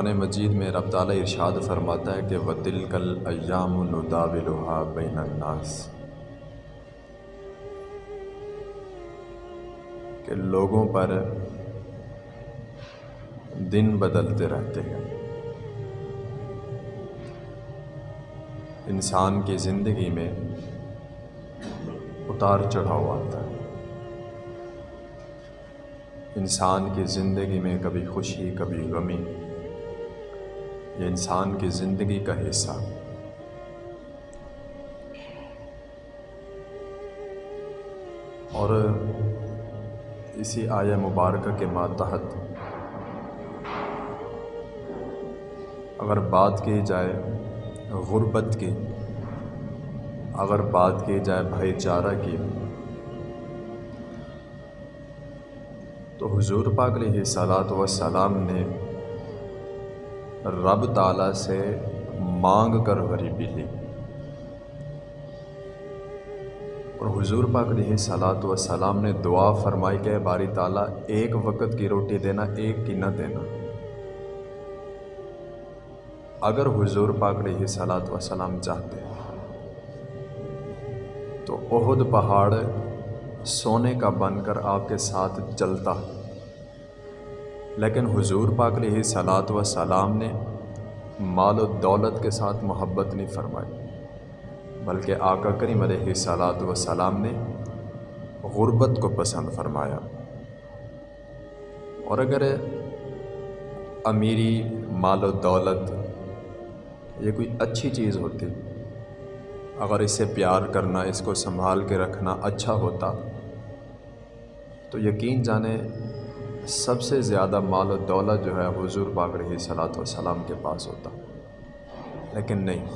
قرآن مجید میں رب تعالیٰ ارشاد فرماتا ہے کہ وہ دل کل ایام الداولحا بین الناس۔ کہ لوگوں پر دن بدلتے رہتے ہیں۔ انسان کی زندگی میں اتار چڑھاؤ آتا ہے۔ انسان کی زندگی میں کبھی خوشی، کبھی غمی۔ یہ انسان کی زندگی کا حصہ۔ اور اسی آیا مبارکہ کے ماتحت۔ اگر بات کی جائے غربت کی، اگر بات کی جائے بھائی چارہ کی، تو حضور پاک علیہ صلاۃ وسلام نے رب تعالیٰ سے مانگ کر غریبی لی اور حضور پاک علیہ صلاۃ وسلام نے دعا فرمائی کہ باری تعالیٰ، ایک وقت کی روٹی دینا، ایک کی نہ دینا۔ اگر حضور پاک علیہ صلاۃ وسلام چاہتے تو عہد پہاڑ سونے کا بن کر آپ کے ساتھ چلتا۔ لیکن حضور پاک علیہ صلاۃ و سلام نے مال و دولت کے ساتھ محبت نہیں فرمائی، بلکہ آقا کریم علیہ صلاۃ و سلام نے غربت کو پسند فرمایا۔ اور اگر امیری مال و دولت یہ کوئی اچھی چیز ہوتی، اگر اسے پیار کرنا، اس کو سنبھال کے رکھنا اچھا ہوتا، تو یقین جانے سب سے زیادہ مال و دولت جو ہے حضور پاک رہی صلاۃ وسلام کے پاس ہوتا۔ لیکن نہیں،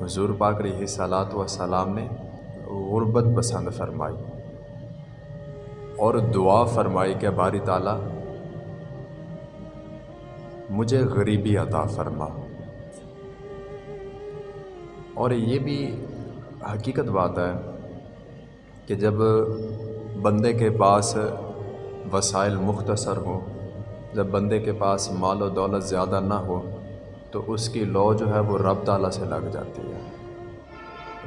حضور پاک رہی صلاۃ وسلام نے غربت پسند فرمائی اور دعا فرمائی کہ باری تعالیٰ، مجھے غریبی عطا فرما۔ اور یہ بھی حقیقت بات ہے کہ جب بندے کے پاس وسائل مختصر ہوں۔ جب بندے کے پاس مال و دولت زیادہ نہ ہو، تو اس کی لو جو ہے وہ رب تعالیٰ سے لگ جاتی ہے۔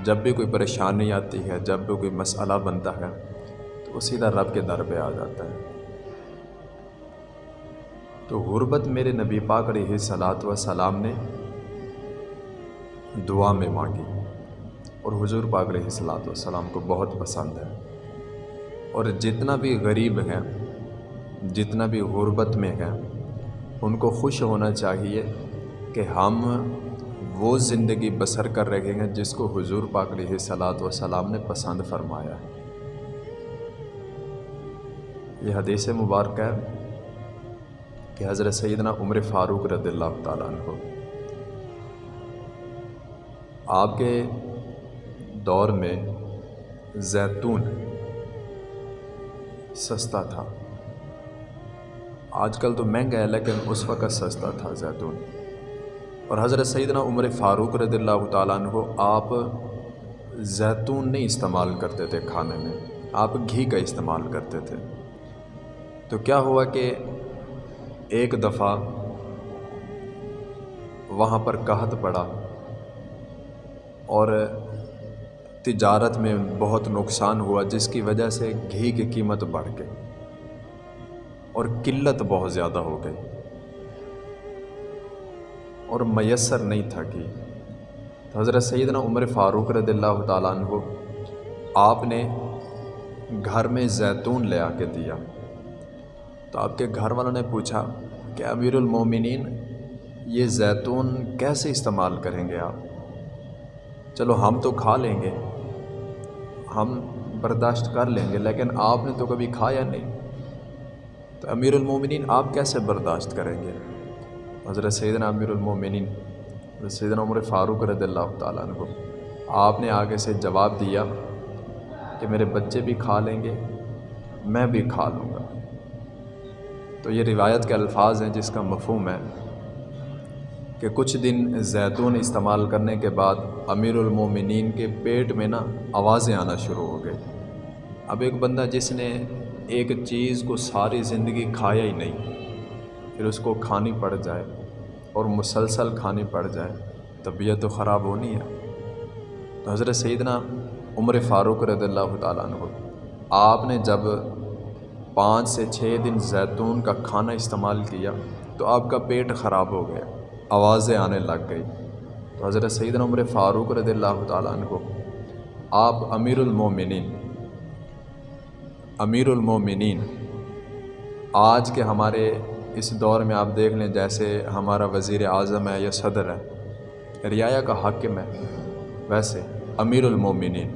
جب بھی کوئی پریشانی آتی ہے، جب بھی کوئی مسئلہ بنتا ہے، تو وہ سیدھا رب کے در پہ آ جاتا ہے۔ تو غربت میرے نبی پاک علیہ صلاۃ و سلام نے دعا میں مانگی۔ اور حضور پاک علیہ صلاۃ والسلام کو بہت پسند ہے۔ اور جتنا بھی غریب ہیں جتنا بھی غربت میں ہیں، ان کو خوش ہونا چاہیے کہ ہم وہ زندگی بسر کر رہے ہیں جس کو حضور پاک علیہ صلاۃ وسلام نے پسند فرمایا ہے۔ یہ حدیث مبارک ہے کہ حضرت سیدنا عمر فاروق رضی اللہ تعالیٰ عنہ۔ آپ کے دور میں زیتون سستا تھا۔ آج کل تو مہنگا ہے، لیکن اس وقت سستا تھا زیتون۔ اور حضرت سیدنا عمر فاروق رضی اللہ تعالیٰ عنہ آپ زیتون نہیں استعمال کرتے تھے کھانے میں، آپ گھی کا استعمال کرتے تھے۔ تو کیا ہوا کہ ایک دفعہ وہاں پر قحط پڑا اور تجارت میں بہت نقصان ہوا، جس کی وجہ سے گھی کی قیمت بڑھ گئی۔ اور قلت بہت زیادہ ہو گئی اور میسر نہیں تھا کہ حضرت سیدنا عمر فاروق رضی اللہ تعالیٰ عنہ آپ نے گھر میں زیتون لے آ کے دیا تو آپ کے گھر والوں نے پوچھا کہ امیر المومنین یہ زیتون کیسے استعمال کریں گے آپ؟ چلو ہم تو کھا لیں گے، ہم برداشت کر لیں گے، لیکن آپ نے تو کبھی کھایا نہیں۔ تو امیر المومنین آپ کیسے برداشت کریں گے؟ حضرت سیدنا امیر المومنین، حضرت سیدنا عمر فاروق رضی اللہ تعالیٰ عنہ، آپ نے آگے سے جواب دیا کہ میرے بچے بھی کھا لیں گے، میں بھی کھا لوں گا۔ تو یہ روایت کے الفاظ ہیں جس کا مفہوم ہے کہ کچھ دن زیتون استعمال کرنے کے بعد امیر المومنین کے پیٹ میں نا آوازیں آنا شروع ہو گئی اب ایک بندہ جس نے ایک چیز کو ساری زندگی کھایا ہی نہیں، پھر اس کو کھانی پڑ جائے اور مسلسل کھانی پڑ جائے، طبیعت تو خراب ہونی ہے۔ تو حضرت سیدنا عمر فاروق رضی اللہ تعالیٰ عنہ، آپ نے جب پانچ سے چھ دن زیتون کا کھانا استعمال کیا تو آپ کا پیٹ خراب ہو گیا، آوازیں آنے لگ گئی تو حضرت سیدنا عمر فاروق رضی اللہ تعالیٰ عنہ، آپ امیر المومنین امیر المومنین آج کے ہمارے اس دور میں آپ دیکھ لیں جیسے ہمارا وزیر اعظم ہے یا صدر ہے۔ رعایا کا حاکم ہے۔ ویسے امیر المومنین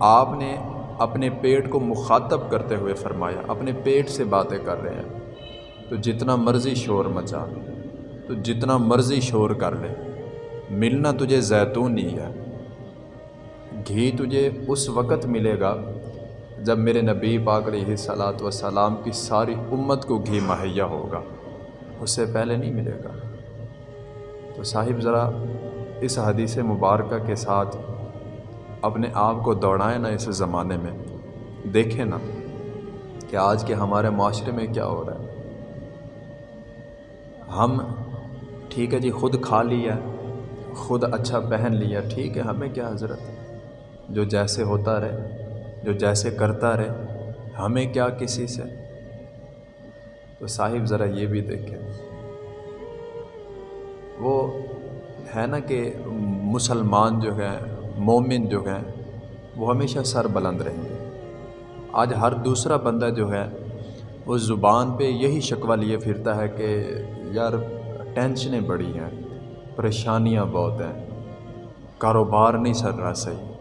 آپ نے اپنے پیٹ کو مخاطب کرتے ہوئے فرمایا، اپنے پیٹ سے باتیں کر رہے ہیں۔ تو جتنا مرضی شور مچا، تو جتنا مرضی شور کر لے۔ ملنا تجھے زیتون ہی ہے۔ گھی تجھے اس وقت ملے گا جب میرے نبی پاک علیہ صلاۃ وسلام کی ساری امت کو گھی مہیا ہوگا، اس سے پہلے نہیں ملے گا۔ تو صاحب، ذرا اس حدیث مبارکہ کے ساتھ اپنے آپ کو دوڑائیں نا اس زمانے میں۔ دیکھیں نا کہ آج کے ہمارے معاشرے میں کیا ہو رہا ہے۔ ہم، ٹھیک ہے جی خود کھا لیا، خود اچھا پہن لیا، ٹھیک ہے، ہمیں کیا حضرت؟ جو جیسے ہوتا رہے۔ جو جیسے کرتا رہے، ہمیں کیا کسی سے؟ تو صاحب ذرا یہ بھی دیکھیں۔ وہ ہے نا کہ مسلمان جو ہیں، مومن جو ہیں، وہ ہمیشہ سر بلند رہیں گے۔ آج ہر دوسرا بندہ جو ہے، وہ زبان پہ یہی شکوہ لیے پھرتا ہے کہ یار، ٹینشنیں بڑی ہیں، پریشانیاں بہت ہیں، کاروبار نہیں چل رہا صحیح۔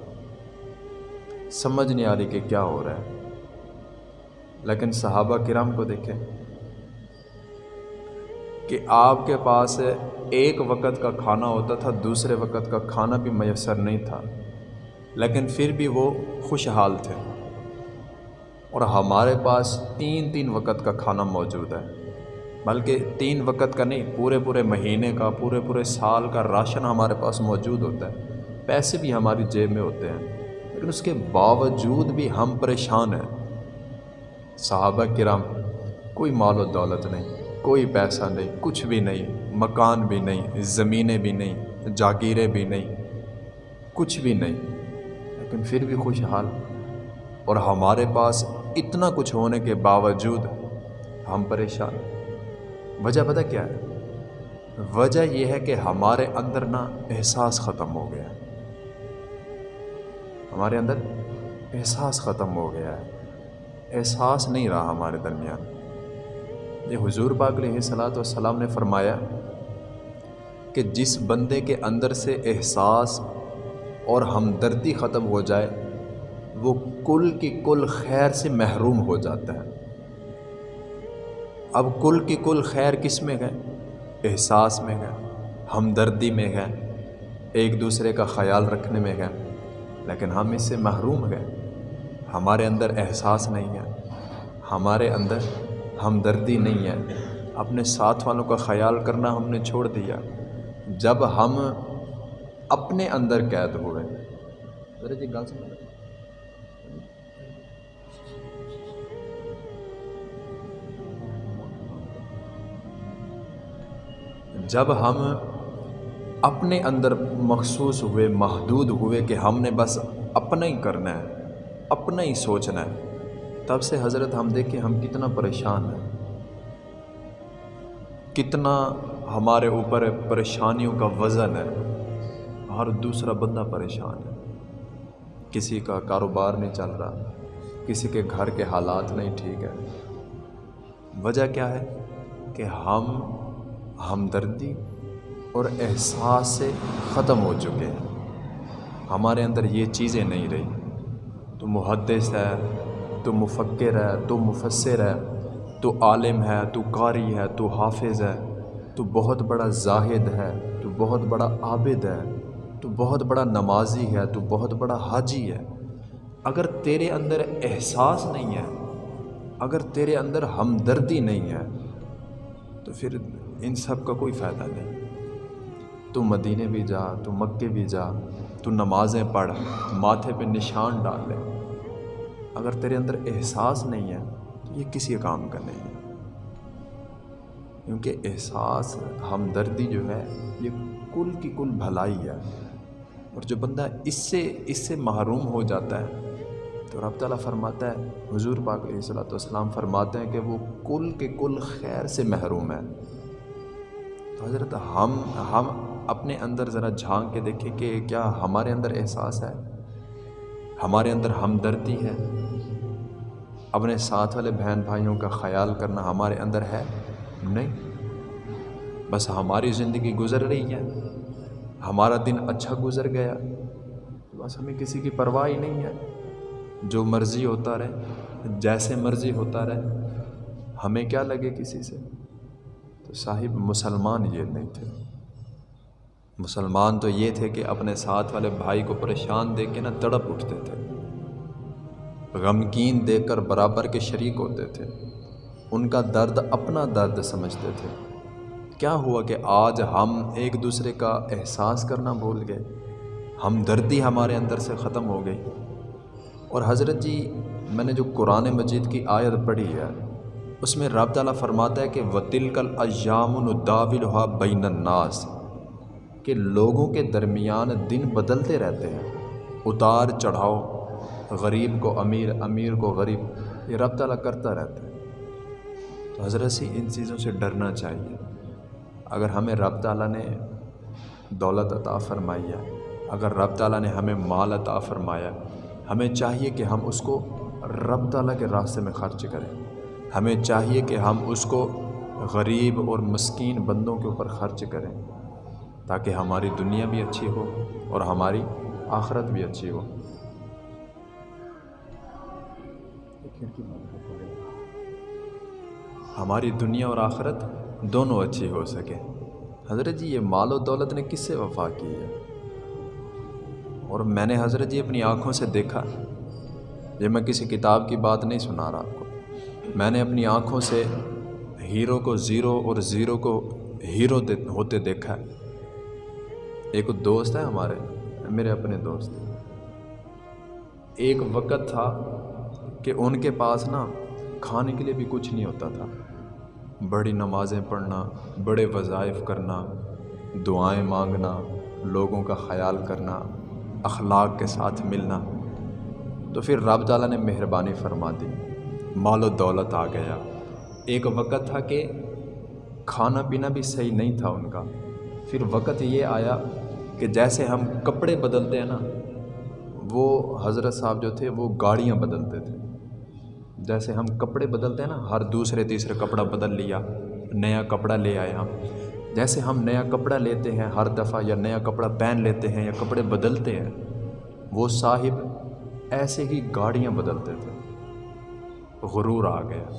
سمجھ نہیں آ رہی کہ کیا ہو رہا ہے۔ لیکن صحابہ کرام کو دیکھیں کہ آپ کے پاس ایک وقت کا کھانا ہوتا تھا، دوسرے وقت کا کھانا بھی میسر نہیں تھا۔ لیکن پھر بھی وہ خوشحال تھے۔ اور ہمارے پاس تین تین وقت کا کھانا موجود ہے۔ بلکہ تین وقت کا نہیں، پورے پورے مہینے کا، پورے پورے سال کا راشن ہمارے پاس موجود ہوتا ہے۔ پیسے بھی ہماری جیب میں ہوتے ہیں۔ لیکن اس کے باوجود بھی ہم پریشان ہیں۔ صحابہ کرام، کوئی مال و دولت نہیں، کوئی پیسہ نہیں، کچھ بھی نہیں، مکان بھی نہیں، زمینیں بھی نہیں، جاگیریں بھی نہیں، کچھ بھی نہیں۔ لیکن پھر بھی خوشحال۔ اور ہمارے پاس اتنا کچھ ہونے کے باوجود ہم پریشان وجہ پتہ کیا ہے؟ وجہ یہ ہے کہ ہمارے اندر نا احساس ختم ہو گیا ہے۔ ہمارے اندر احساس ختم ہو گیا ہے۔ احساس نہیں رہا ہمارے درمیان۔ یہ حضور پاک علیہ صلاۃ والسلام نے فرمایا کہ جس بندے کے اندر سے احساس اور ہمدردی ختم ہو جائے، وہ کل کی کل خیر سے محروم ہو جاتا ہے۔ اب کل کی کل خیر کس میں گئے احساس میں گئے ہمدردی میں گئے ایک دوسرے کا خیال رکھنے میں گئے لیکن ہم اس سے محروم گئے ہمارے اندر احساس نہیں ہے۔ ہمارے اندر ہمدردی نہیں ہے۔ اپنے ساتھ والوں کا خیال کرنا ہم نے چھوڑ دیا۔ جب ہم اپنے اندر قید ہوئے۔ جی جب ہم اپنے اندر مخصوص ہوئے، محدود ہوئے کہ ہم نے بس اپنا ہی کرنا ہے، اپنا ہی سوچنا ہے۔ تب سے حضرت ہم دیکھیں ہم کتنا پریشان ہیں۔ کتنا ہمارے اوپر پریشانیوں کا وزن ہے۔ ہر دوسرا بندہ پریشان ہے۔ کسی کا کاروبار نہیں چل رہا، کسی کے گھر کے حالات نہیں ٹھیک ہے۔ وجہ کیا ہے؟ کہ ہم ہمدردی اور احساس سے ختم ہو چکے ہیں ہمارے اندر یہ چیزیں نہیں رہی تو محدث ہے تو مفکر ہے تو مفسر ہے تو عالم ہے تو قاری ہے تو حافظ ہے تو بہت بڑا زاہد ہے تو بہت بڑا عابد ہے تو بہت بڑا نمازی ہے تو بہت بڑا حاجی ہے اگر تیرے اندر احساس نہیں ہے اگر تیرے اندر ہمدردی نہیں ہے تو پھر ان سب کا کوئی فائدہ نہیں تو مدینے بھی جا، تو مکے بھی جا، تو نمازیں پڑھ، ماتھے پہ نشان ڈال لے۔ اگر تیرے اندر احساس نہیں ہے، تو یہ کسی کام کا نہیں ہے۔ کیونکہ احساس، ہمدردی جو ہے، یہ کل کی کل بھلائی ہے۔ اور جو بندہ اس سے اس سے محروم ہو جاتا ہے، تو رب تعالیٰ فرماتا ہے، حضور پاک علیہ صلاۃ والسلام فرماتے ہیں کہ وہ کل کے کل خیر سے محروم ہے۔ تو حضرت ہم ہم اپنے اندر ذرا جھانک کے دیکھیں کہ کیا ہمارے اندر احساس ہے؟ ہمارے اندر ہمدردی ہے؟ اپنے ساتھ والے بہن بھائیوں کا خیال کرنا ہمارے اندر ہے؟ نہیں۔ بس ہماری زندگی گزر رہی ہے۔ ہمارا دن اچھا گزر گیا۔ بس ہمیں کسی کی پرواہ ہی نہیں ہے۔ جو مرضی ہوتا رہے، جیسے مرضی ہوتا رہے، ہمیں کیا لگے کسی سے؟ تو صاحب مسلمان یہ نہیں تھے۔ مسلمان تو یہ تھے کہ اپنے ساتھ والے بھائی کو پریشان دیکھ کے نا تڑپ اٹھتے تھے۔ غمگین دیکھ کر برابر کے شریک ہوتے تھے۔ ان کا درد اپنا درد سمجھتے تھے۔ کیا ہوا کہ آج ہم ایک دوسرے کا احساس کرنا بھول گئے؟ ہم دردی ہمارے اندر سے ختم ہو گئی۔ اور حضرت جی میں نے جو قرآن مجید کی آیت پڑھی ہے، اس میں رب تعالیٰ فرماتا ہے کہ وطل کل ایام الداولحا بین الناس۔ کہ لوگوں کے درمیان دن بدلتے رہتے ہیں۔ اتار چڑھاؤ، غریب کو امیر امیر کو غریب، یہ رب تعالیٰ کرتا رہتا ہے۔ تو حضرت سی ان چیزوں سے ڈرنا چاہیے۔ اگر ہمیں رب تعالیٰ نے دولت عطا فرمائی ہے، اگر رب تعالیٰ نے ہمیں مال عطا فرمایا ہمیں چاہیے کہ ہم اس کو رب تعالیٰ کے راستے میں خرچ کریں۔ ہمیں چاہیے کہ ہم اس کو غریب اور مسکین بندوں کے اوپر خرچ کریں۔ تاکہ ہماری دنیا بھی اچھی ہو اور ہماری آخرت بھی اچھی ہو۔ ہماری دنیا اور آخرت دونوں اچھی ہو سکے۔ حضرت جی یہ مال و دولت نے کس سے وفا کی ہے؟ اور میں نے حضرت جی اپنی آنکھوں سے دیکھا۔ یہ میں کسی کتاب کی بات نہیں سنا رہا آپ کو۔ میں نے اپنی آنکھوں سے ہیرو کو زیرو اور زیرو کو ہیرو ہوتے دیکھا۔ ہے ایک دوست ہے ہمارے، میرے اپنے دوست۔ ایک وقت تھا کہ ان کے پاس نا کھانے کے لیے بھی کچھ نہیں ہوتا تھا۔ بڑی نمازیں پڑھنا، بڑے وظائف کرنا، دعائیں مانگنا، لوگوں کا خیال کرنا، اخلاق کے ساتھ ملنا۔ تو پھر رب تعالیٰ نے مہربانی فرما دی، مال و دولت آ گیا۔ ایک وقت تھا کہ کھانا پینا بھی صحیح نہیں تھا ان کا۔ پھر وقت یہ آیا کہ جیسے ہم کپڑے بدلتے ہیں نا، وہ حضرت صاحب جو تھے، وہ گاڑیاں بدلتے تھے۔ جیسے ہم کپڑے بدلتے ہیں نا، ہر دوسرے تیسرے کپڑا بدل لیا، نیا کپڑا لے آئے ہم۔ جیسے ہم نیا کپڑا لیتے ہیں ہر دفعہ، یا نیا کپڑا پہن لیتے ہیں، یا کپڑے بدلتے ہیں، وہ صاحب ایسے ہی گاڑیاں بدلتے تھے۔ غرور آ گیا،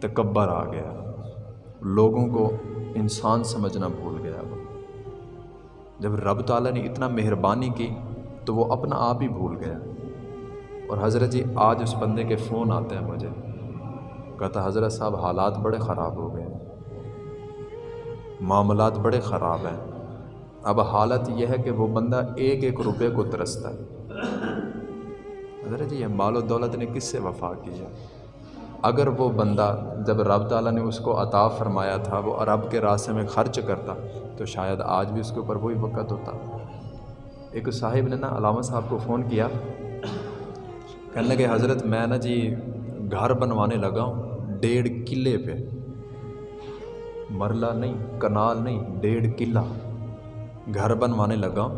تکبر آ گیا۔ لوگوں کو انسان سمجھنا بھول گیا جب رب تعالیٰ نے اتنا مہربانی کی تو وہ اپنا آپ ہی بھول گیا۔ اور حضرت جی آج اس بندے کے فون آتے ہیں مجھے۔ کہتا حضرت صاحب، حالات بڑے خراب ہو گئے۔ معاملات بڑے خراب ہیں۔ اب حالت یہ ہے کہ وہ بندہ ایک ایک روپے کو ترستا ہے۔ حضرت جی یہ مال و دولت نے کس سے وفا کی ہے؟ اگر وہ بندہ جب رب تعالیٰ نے اس کو عطا فرمایا تھا، وہ عرب کے راستے میں خرچ کرتا، تو شاید آج بھی اس کے اوپر وہی وقت ہوتا۔ ایک صاحب نے نا علامہ صاحب کو فون کیا، کہنے لگے، حضرت، میں نا جی گھر بنوانے لگا ہوں، ڈیڑھ قلعے پہ۔ مرلہ نہیں، کنال نہیں، ڈیڑھ قلعہ۔ گھر بنوانے لگا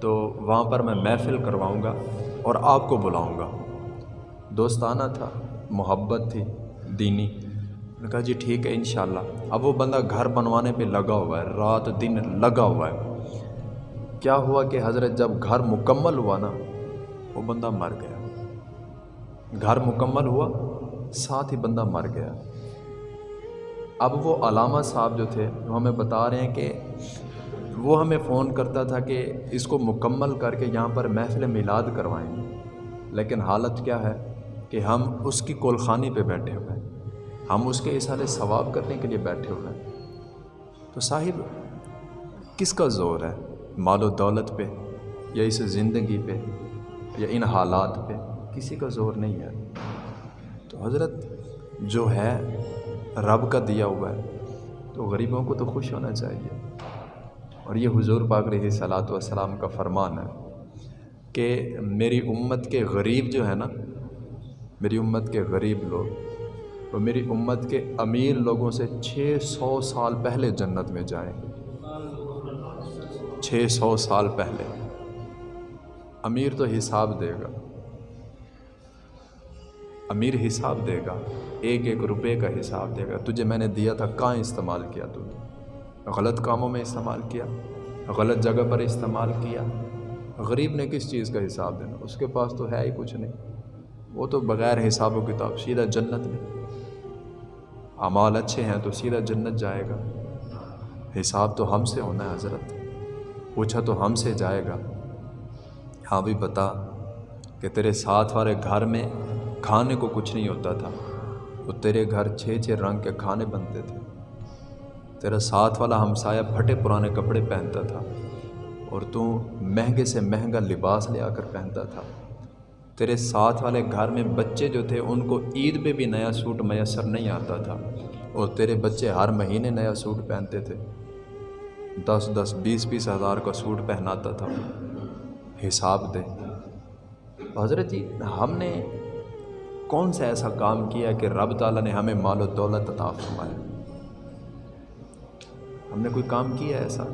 تو وہاں پر میں محفل کرواؤں گا اور آپ کو بلاؤں گا۔ دوستانہ تھا۔ محبت تھی، دینی۔ نے کہا جی ٹھیک ہے، انشاءاللہ۔ اب وہ بندہ گھر بنوانے پہ لگا ہوا ہے، رات دن لگا ہوا ہے۔ کیا ہوا کہ حضرت جب گھر مکمل ہوا نا، وہ بندہ مر گیا۔ گھر مکمل ہوا، ساتھ ہی بندہ مر گیا۔ اب وہ علامہ صاحب جو تھے، وہ ہمیں بتا رہے ہیں کہ وہ ہمیں فون کرتا تھا کہ اس کو مکمل کر کے یہاں پر محفل میلاد کروائیں۔ لیکن حالت کیا ہے؟ کہ ہم اس کی کولخانی پہ بیٹھے ہوئے ہیں۔ ہم اس کے اشارے ثواب کرنے کے لیے بیٹھے ہوئے ہیں۔ تو صاحب، کس کا زور ہے؟ مال و دولت پہ یا اس زندگی پہ یا ان حالات پہ؟ کسی کا زور نہیں ہے۔ تو حضرت، جو ہے رب کا دیا ہوا ہے، تو غریبوں کو تو خوش ہونا چاہیے۔ اور یہ حضور پاک رہی صلاۃ والسلام کا فرمان ہے کہ میری امت کے غریب جو ہے نا میری امت کے غریب لوگ وہ میری امت کے امیر لوگوں سے چھ سو سال پہلے جنت میں جائیں۔ گے چھ سو سال پہلے۔ امیر تو حساب دے گا۔ امیر حساب دے گا۔ ایک ایک روپے کا حساب دے گا۔ تجھے میں نے دیا تھا، کہاں استعمال کیا تو؟ غلط کاموں میں استعمال کیا، غلط جگہ پر استعمال کیا۔ غریب نے کس چیز کا حساب دینا؟ اس کے پاس تو ہے ہی کچھ نہیں۔ وہ تو بغیر حساب و کتاب سیدھا جنت میں۔ اعمال اچھے ہیں تو سیدھا جنت جائے گا۔ حساب تو ہم سے ہونا ہے حضرت۔ پوچھا تو ہم سے جائے گا۔ ہاں بھی بتا کہ تیرے ساتھ والے گھر میں کھانے کو کچھ نہیں ہوتا تھا۔ وہ تیرے گھر چھ چھ رنگ کے کھانے بنتے تھے۔ تیرا ساتھ والا ہمسایہ پھٹے پرانے کپڑے پہنتا تھا۔ اور تو مہنگے سے مہنگا لباس لے آ کر پہنتا تھا۔ تیرے ساتھ والے گھر میں بچے جو تھے، ان کو عید پہ بھی نیا سوٹ میسر نہیں آتا تھا۔ اور تیرے بچے ہر مہینے نیا سوٹ پہنتے تھے۔ دس دس، بیس بیس ہزار کا سوٹ پہناتا تھا۔ حساب دے۔ حضرت جی ہم نے کون سا ایسا کام کیا کہ رب تعالیٰ نے ہمیں مال و دولت عطا فرمایا؟ ہم نے کوئی کام کیا ایسا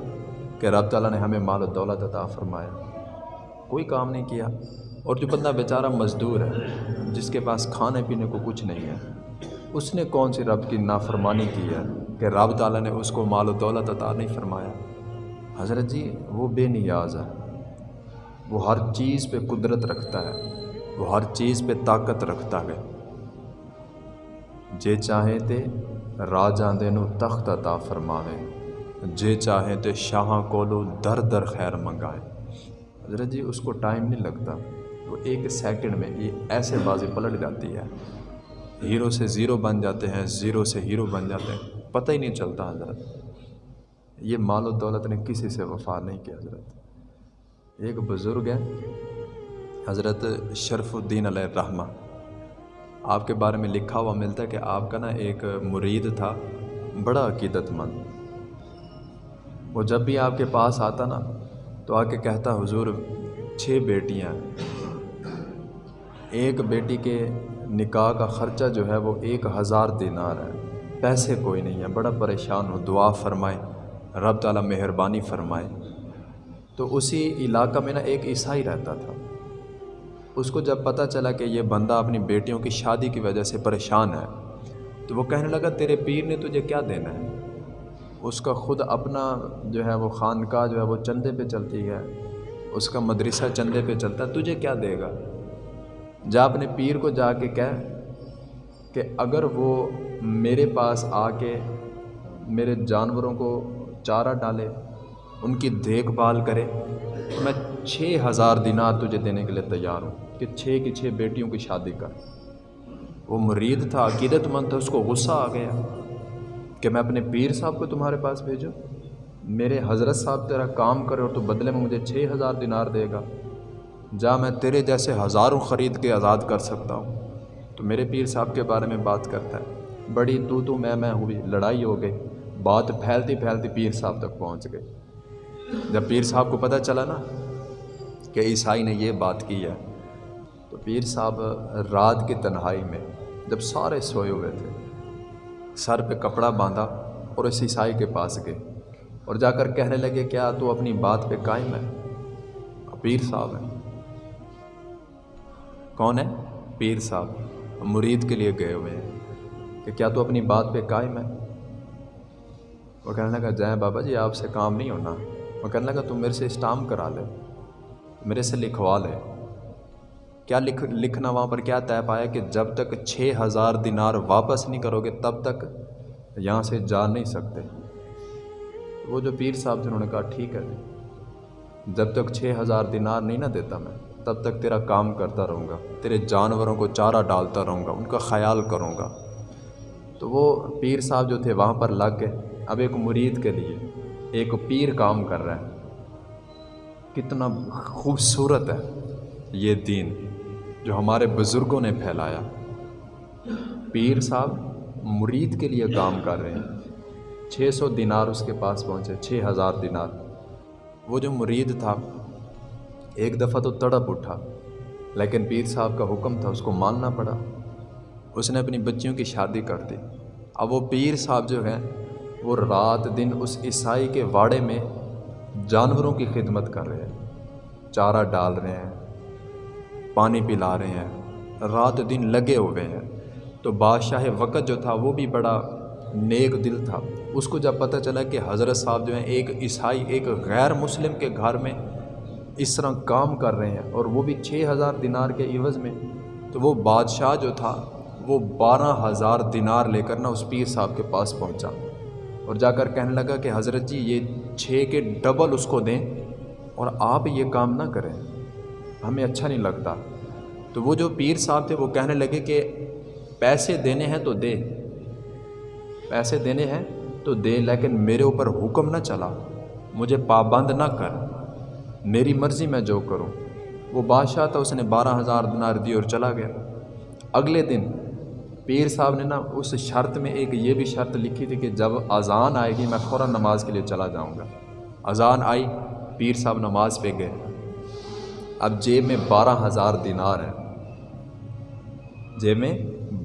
کہ رب تعالیٰ نے ہمیں مال و دولت عطا فرمایا؟ کوئی کام نہیں کیا۔ اور جو بندہ بیچارہ مزدور ہے، جس کے پاس کھانے پینے کو کچھ نہیں ہے، اس نے کون سی رب کی نافرمانی کی ہے کہ رب تعالیٰ نے اس کو مال و دولت عطا نہیں فرمایا؟ حضرت جی وہ بے نیاز ہے۔ وہ ہر چیز پہ قدرت رکھتا ہے۔ وہ ہر چیز پہ طاقت رکھتا ہے۔ جے چاہیں تے راجاں دے نو تخت عطا فرماوے۔ جے چاہیں تے شاہاں کولو در در خیر منگائے۔ حضرت جی اس کو ٹائم نہیں لگتا۔ وہ ایک سیکنڈ میں یہ ایسے بازی پلٹ جاتی ہے۔ ہیرو سے زیرو بن جاتے ہیں، زیرو سے ہیرو بن جاتے ہیں۔ پتہ ہی نہیں چلتا حضرت۔ یہ مال و دولت نے کسی سے وفا نہیں کیا حضرت۔ ایک بزرگ ہے، حضرت شرف الدین علیہ الرحمہ۔ آپ کے بارے میں لکھا ہوا ملتا ہے کہ آپ کا نا ایک مرید تھا، بڑا عقیدت مند۔ وہ جب بھی آپ کے پاس آتا نا، تو آ کے کہتا، حضور، چھ بیٹیاں ایک بیٹی کے نکاح کا خرچہ جو ہے وہ ایک ہزار دینار ہے۔ پیسے کوئی نہیں ہے۔ بڑا پریشان ہو دعا فرمائے رب تعالیٰ مہربانی فرمائے۔ تو اسی علاقہ میں نا ایک عیسائی رہتا تھا۔ اس کو جب پتہ چلا کہ یہ بندہ اپنی بیٹیوں کی شادی کی وجہ سے پریشان ہے، تو وہ کہنے لگا، تیرے پیر نے تجھے کیا دینا ہے؟ اس کا خود اپنا جو ہے وہ خانقاہ جو ہے وہ چندے پہ چلتی ہے۔ اس کا مدرسہ چندے پہ چلتا ہے۔ تجھے کیا دے گا؟ جا اپنے پیر کو جا کے کہہ کہ اگر وہ میرے پاس آ کے میرے جانوروں کو چارہ ڈالے، ان کی دیکھ بھال کرے، تو میں چھ ہزار دینار تجھے دینے کے لیے تیار ہوں کہ چھ کی چھ بیٹیوں کی شادی کر۔ وہ مرید تھا، عقیدت مند تھا، اس کو غصہ آ گیا کہ میں اپنے پیر صاحب کو تمہارے پاس بھیجوں۔ میرے حضرت صاحب تیرا کام کرے اور تو بدلے میں مجھے چھ ہزار دینار دے گا۔ جا میں تیرے جیسے ہزاروں خرید کے آزاد کر سکتا ہوں۔ تو میرے پیر صاحب کے بارے میں بات کرتا ہے۔ بڑی تو تو میں میں ہوئی، لڑائی ہو گئی۔ بات پھیلتی پھیلتی پیر صاحب تک پہنچ گئی۔ جب پیر صاحب کو پتہ چلا نا کہ عیسائی نے یہ بات کی ہے، تو پیر صاحب رات کی تنہائی میں جب سارے سوئے ہوئے تھے، سر پہ کپڑا باندھا اور اس عیسائی کے پاس گئے۔ اور جا کر کہنے لگے، کیا تو اپنی بات پہ قائم ہے؟ پیر صاحب ہیں۔ کون ہے؟ پیر صاحب مرید کے لیے گئے ہوئے ہیں۔ کہ کیا تو اپنی بات پہ قائم ہے؟ وہ کہنے لگا، جائیں بابا جی آپ سے کام نہیں ہونا۔ وہ کہنے لگا، تم میرے سے اسٹام کرا لے۔ میرے سے لکھوا لے۔ کیا لکھ، لکھنا وہاں پر کیا طے پایا کہ جب تک چھ ہزار دینار واپس نہیں کرو گے، تب تک یہاں سے جا نہیں سکتے؟ وہ جو پیر صاحب تھے انہوں نے کہا، ٹھیک ہے۔ جی جب تک چھ ہزار دینار نہیں نہ دیتا میں۔ تب تک تیرا کام کرتا رہوں گا، تیرے جانوروں کو چارہ ڈالتا رہوں گا، ان کا خیال کروں گا۔ تو وہ پیر صاحب جو تھے وہاں پر لگ گئے۔ اب ایک مرید کے لیے ایک پیر کام کر رہا ہے۔ کتنا خوبصورت ہے یہ دین جو ہمارے بزرگوں نے پھیلایا۔ پیر صاحب مرید کے لیے کام کر رہے ہیں۔ چھ سو دینار اس کے پاس پہنچے، چھ ہزار دینار۔ وہ جو مرید تھا ایک دفعہ تو تڑپ اٹھا، لیکن پیر صاحب کا حکم تھا اس کو ماننا پڑا۔ اس نے اپنی بچیوں کی شادی کر دی۔ اب وہ پیر صاحب جو ہیں، وہ رات دن اس عیسائی کے واڑے میں جانوروں کی خدمت کر رہے ہیں۔ چارہ ڈال رہے ہیں، پانی پلا رہے ہیں، رات دن لگے ہوئے ہیں۔ تو بادشاہ وقت جو تھا، وہ بھی بڑا نیک دل تھا۔ اس کو جب پتہ چلا کہ حضرت صاحب جو ہیں، ایک عیسائی، ایک غیر مسلم کے گھر میں اس طرح کام کر رہے ہیں اور وہ بھی چھ ہزار دینار کے عوض میں، تو وہ بادشاہ جو تھا، وہ بارہ ہزار دینار لے کر نا اس پیر صاحب کے پاس پہنچا اور جا کر کہنے لگا کہ حضرت جی یہ چھ کے ڈبل اس کو دیں اور آپ یہ کام نہ کریں۔ ہمیں اچھا نہیں لگتا۔ تو وہ جو پیر صاحب تھے، وہ کہنے لگے کہ پیسے دینے ہیں تو دے۔ پیسے دینے ہیں تو دے، لیکن میرے اوپر حکم نہ چلا۔ مجھے پابند نہ کر۔ میری مرضی میں جو کروں۔ وہ بادشاہ تھا، اس نے بارہ ہزار دنار دی اور چلا گیا۔ اگلے دن پیر صاحب نے نا اس شرط میں ایک یہ بھی شرط لکھی تھی کہ جب اذان آئے گی، میں فوراً نماز کے لیے چلا جاؤں گا۔ اذان آئی، پیر صاحب نماز پہ گئے۔ اب جیب میں بارہ ہزار دینار ہیں۔ جیب میں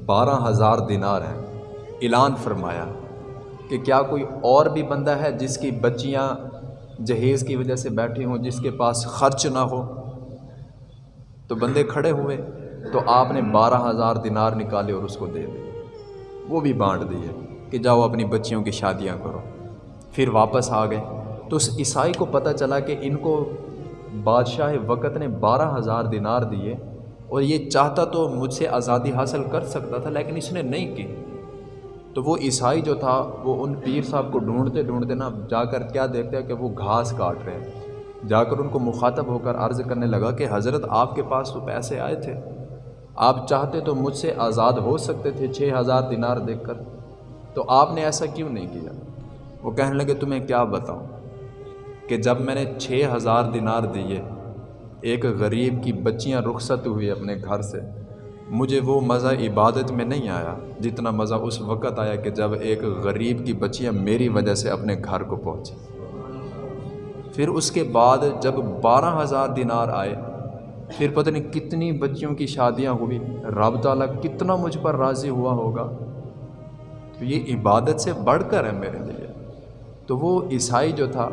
بارہ ہزار دینار ہیں۔ اعلان فرمایا کہ کیا کوئی اور بھی بندہ ہے جس کی بچیاں جہیز کی وجہ سے بیٹھی ہوں، جس کے پاس خرچ نہ ہو۔ تو بندے کھڑے ہوئے، تو آپ نے بارہ ہزار دینار نکالے اور اس کو دے دی وہ بھی بانٹ دیے کہ جاؤ اپنی بچیوں کی شادیاں کرو۔ پھر واپس آ گئے۔ تو اس عیسائی کو پتہ چلا کہ ان کو بادشاہ وقت نے بارہ ہزار دینار دیے اور یہ چاہتا تو مجھ سے آزادی حاصل کر سکتا تھا، لیکن اس نے نہیں کی۔ تو وہ عیسائی جو تھا، وہ ان پیر صاحب کو ڈھونڈتے ڈھونڈتے نا جا کر کیا دیکھتے ہیں کہ وہ گھاس کاٹ رہے ہیں۔ جا کر ان کو مخاطب ہو کر عرض کرنے لگا کہ حضرت آپ کے پاس تو پیسے آئے تھے۔ آپ چاہتے تو مجھ سے آزاد ہو سکتے تھے چھ ہزار دینار دیکھ کر۔ تو آپ نے ایسا کیوں نہیں کیا؟ وہ کہنے لگے، تمہیں کیا بتاؤں؟ کہ جب میں نے چھ ہزار دینار دیے، ایک غریب کی بچیاں رخصت ہوئی اپنے گھر سے۔ مجھے وہ مزہ عبادت میں نہیں آیا جتنا مزہ اس وقت آیا کہ جب ایک غریب کی بچیاں میری وجہ سے اپنے گھر کو پہنچی پھر اس کے بعد جب بارہ ہزار دینار آئے، پھر پتہ نہیں کتنی بچیوں کی شادیاں ہوئی رب تعالیٰ کتنا مجھ پر راضی ہوا ہوگا۔ تو یہ عبادت سے بڑھ کر ہے میرے لیے۔ تو وہ عیسائی جو تھا،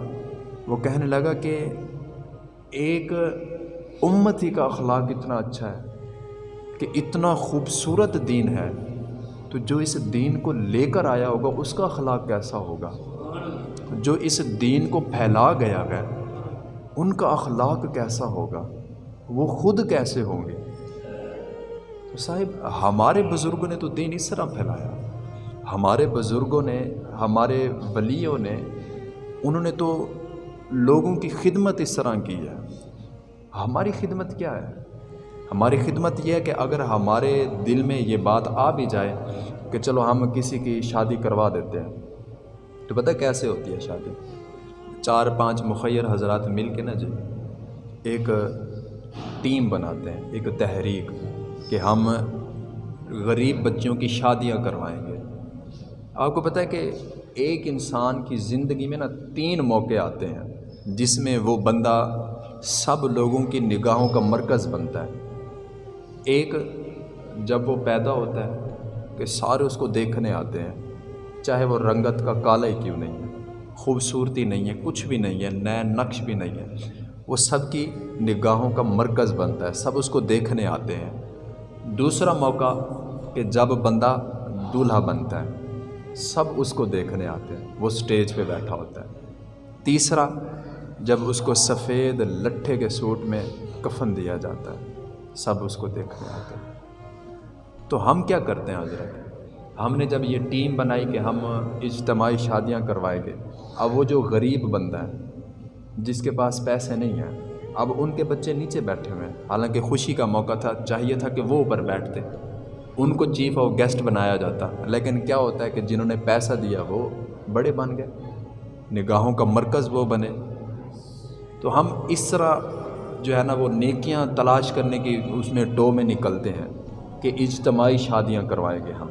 وہ کہنے لگا کہ ایک امتی کا اخلاق اتنا اچھا ہے۔ کہ اتنا خوبصورت دین ہے، تو جو اس دین کو لے کر آیا ہوگا، اس کا اخلاق کیسا ہوگا؟ جو اس دین کو پھیلا گیا ہے، ان کا اخلاق کیسا ہوگا؟ وہ خود کیسے ہوں گے؟ تو صاحب، ہمارے بزرگوں نے تو دین اس طرح پھیلایا۔ ہمارے بزرگوں نے، ہمارے ولیوں نے، انہوں نے تو لوگوں کی خدمت اس طرح کی ہے۔ ہماری خدمت کیا ہے؟ ہماری خدمت یہ ہے کہ اگر ہمارے دل میں یہ بات آ بھی جائے کہ چلو ہم کسی کی شادی کروا دیتے ہیں، تو پتہ کیسے ہوتی ہے شادی؟ چار پانچ مخیر حضرات مل کے نا جی ایک ٹیم بناتے ہیں، ایک تحریک کہ ہم غریب بچوں کی شادیاں کروائیں گے۔ آپ کو پتہ ہے کہ ایک انسان کی زندگی میں نا تین موقع آتے ہیں، جس میں وہ بندہ سب لوگوں کی نگاہوں کا مرکز بنتا ہے۔ ایک جب وہ پیدا ہوتا ہے کہ سارے اس کو دیکھنے آتے ہیں، چاہے وہ رنگت کا کالا ہی کیوں نہیں ہے، خوبصورتی نہیں ہے، کچھ بھی نہیں ہے نئے نقش بھی نہیں ہے۔ وہ سب کی نگاہوں کا مرکز بنتا ہے، سب اس کو دیکھنے آتے ہیں۔ دوسرا موقع کہ جب بندہ دولہا بنتا ہے، سب اس کو دیکھنے آتے ہیں، وہ سٹیج پہ بیٹھا ہوتا ہے۔ تیسرا، جب اس کو سفید لٹھے کے سوٹ میں کفن دیا جاتا ہے۔ سب اس کو دیکھنے آتے ہیں۔ تو ہم کیا کرتے ہیں حضرت؟ ہم نے جب یہ ٹیم بنائی کہ ہم اجتماعی شادیاں کروائیں گے، اب وہ جو غریب بندہ ہے، جس کے پاس پیسے نہیں ہیں، اب ان کے بچے نیچے بیٹھے ہوئے ہیں۔ حالانکہ خوشی کا موقع تھا، چاہیے تھا کہ وہ اوپر بیٹھتے۔ ان کو چیف اور گیسٹ بنایا جاتا۔ لیکن کیا ہوتا ہے کہ جنہوں نے پیسہ دیا، وہ بڑے بن گئے۔ نگاہوں کا مرکز وہ بنے۔ تو ہم اس طرح جو ہے نا وہ نیکیاں تلاش کرنے کی اس میں ٹو میں نکلتے ہیں کہ اجتماعی شادیاں کروائیں گے ہم۔